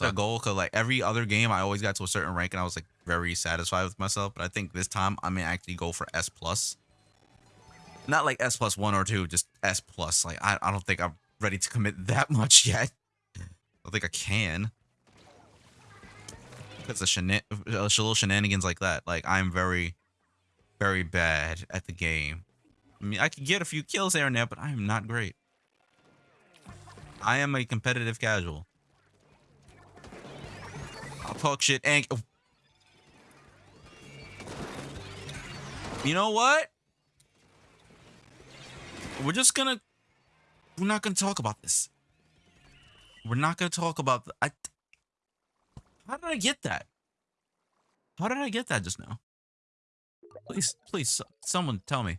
a goal because like every other game, I always got to a certain rank and I was like very satisfied with myself. But I think this time I may actually go for S plus. Not like S plus one or two, just S plus. Like I, I don't think I'm ready to commit that much yet. I don't think I can. It's a uh, little shenanigans like that. Like I'm very, very bad at the game. I mean, I can get a few kills here and there, but I am not great. I am a competitive casual. I'll shit and... oh. You know what? We're just gonna... We're not gonna talk about this. We're not gonna talk about... The, I, how did I get that? How did I get that just now? Please, please, someone tell me.